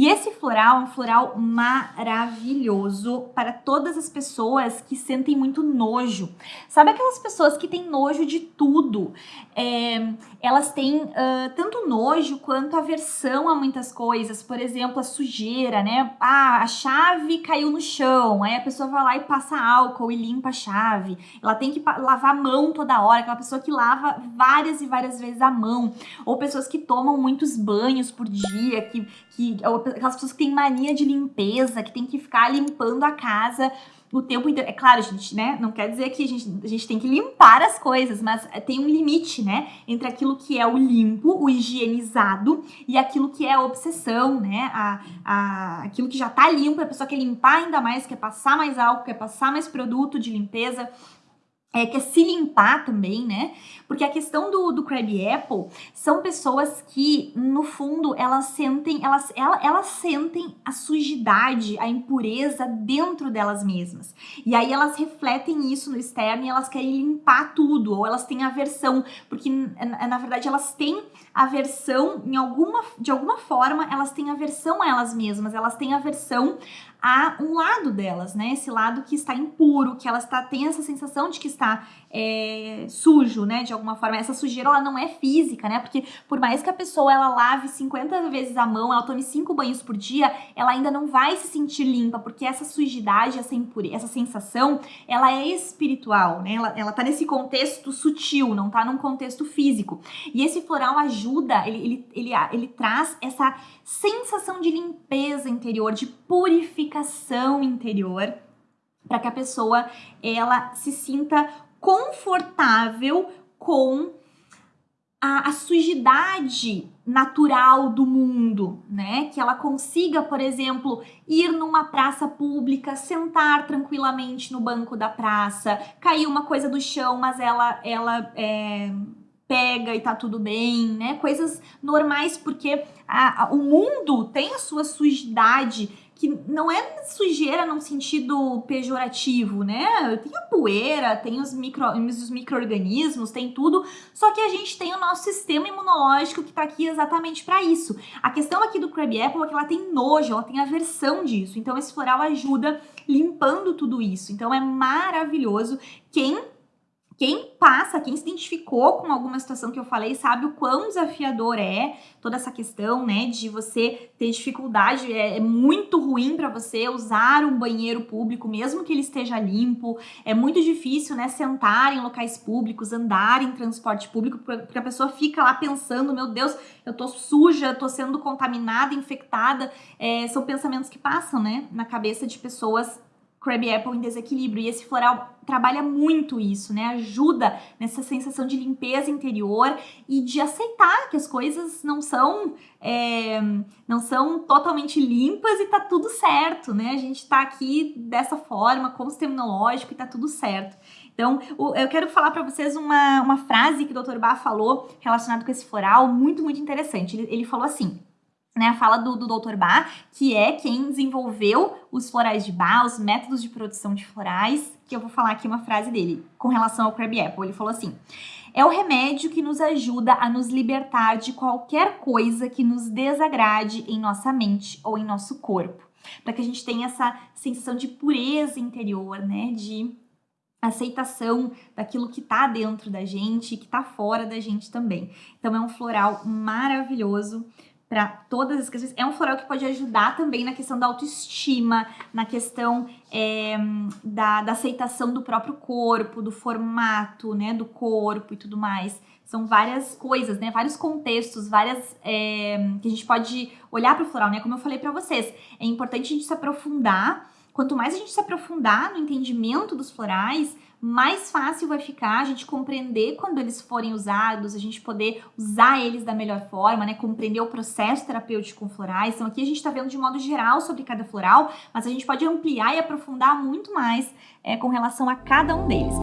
E esse floral um floral maravilhoso para todas as pessoas que sentem muito nojo. Sabe aquelas pessoas que têm nojo de tudo? É, elas têm uh, tanto nojo quanto aversão a muitas coisas. Por exemplo, a sujeira, né? Ah, a chave caiu no chão. Aí a pessoa vai lá e passa álcool e limpa a chave. Ela tem que lavar a mão toda hora. Aquela pessoa que lava várias e várias vezes a mão. Ou pessoas que tomam muitos banhos por dia, que, que aquelas pessoas têm mania de limpeza, que tem que ficar limpando a casa o tempo inteiro. É claro, gente, né? Não quer dizer que a gente, a gente tem que limpar as coisas, mas tem um limite, né? Entre aquilo que é o limpo, o higienizado, e aquilo que é a obsessão, né? A, a, aquilo que já tá limpo, a pessoa quer limpar ainda mais, quer passar mais álcool, quer passar mais produto de limpeza é, que é se limpar também, né? Porque a questão do, do Crab Apple são pessoas que, no fundo, elas sentem, elas, elas, elas sentem a sujidade, a impureza dentro delas mesmas. E aí elas refletem isso no externo e elas querem limpar tudo, ou elas têm aversão, porque na verdade elas têm aversão em alguma, de alguma forma, elas têm aversão a elas mesmas, elas têm aversão a um lado delas, né? Esse lado que está impuro, que ela está, tem essa sensação de que está é, sujo, né? De alguma forma. Essa sujeira, ela não é física, né? Porque por mais que a pessoa, ela lave 50 vezes a mão, ela tome 5 banhos por dia, ela ainda não vai se sentir limpa, porque essa sujidade, essa impureza, essa sensação, ela é espiritual, né? Ela, ela tá nesse contexto sutil, não tá num contexto físico. E esse floral ajuda, ele, ele, ele, ele traz essa sensação de limpeza interior, de purificação interior, para que a pessoa ela se sinta confortável com a, a, sujidade natural do mundo, né? Que ela consiga, por exemplo, ir numa praça pública, sentar tranquilamente no banco da praça, cair uma coisa do chão, mas ela, ela é, pega e tá tudo bem, né? Coisas normais, porque a, a, o mundo tem a sua sujidade, que não é sujeira num sentido pejorativo, né? Tem a poeira, tem os, micro, os micro-organismos, tem tudo, só que a gente tem o nosso sistema imunológico que tá aqui exatamente para isso. A questão aqui do Crab Apple é que ela tem nojo, ela tem aversão disso, então esse floral ajuda limpando tudo isso. Então é maravilhoso. Quem quem passa, quem se identificou com alguma situação que eu falei, sabe o quão desafiador é toda essa questão, né, de você ter dificuldade, é, é muito ruim para você usar um banheiro público, mesmo que ele esteja limpo, é muito difícil, né, sentar em locais públicos, andar em transporte público, porque a pessoa fica lá pensando, meu Deus, eu tô suja, tô sendo contaminada, infectada, é, são pensamentos que passam, né, na cabeça de pessoas Crab Apple em desequilíbrio. E esse floral trabalha muito isso, né? Ajuda nessa sensação de limpeza interior e de aceitar que as coisas não são é, não são totalmente limpas e tá tudo certo, né? A gente tá aqui dessa forma, com o sistema imunológico e tá tudo certo. Então, eu quero falar para vocês uma, uma frase que o Dr. Bach falou relacionado com esse floral, muito, muito interessante. Ele, ele falou assim: né, a fala do, do Dr. Bach, que é quem desenvolveu os florais de Bach, os métodos de produção de florais, que eu vou falar aqui uma frase dele com relação ao Crab Apple. Ele falou assim: é o remédio que nos ajuda a nos libertar de qualquer coisa que nos desagrade em nossa mente ou em nosso corpo, para que a gente tenha essa sensação de pureza interior, né, de aceitação daquilo que tá dentro da gente e que tá fora da gente também. Então é um floral maravilhoso para todas as questões. É um floral que pode ajudar também na questão da autoestima, na questão é, da, da, aceitação do próprio corpo, do formato, né, do corpo e tudo mais. São várias coisas, né, vários contextos, várias é, que a gente pode olhar para o floral, né, como eu falei para vocês. É importante a gente se aprofundar. Quanto mais a gente se aprofundar no entendimento dos florais, mais fácil vai ficar a gente compreender quando eles forem usados, a gente poder usar eles da melhor forma, né? Compreender o processo terapêutico com florais. Então, aqui a gente está vendo de modo geral sobre cada floral, mas a gente pode ampliar e aprofundar muito mais é, com relação a cada um deles.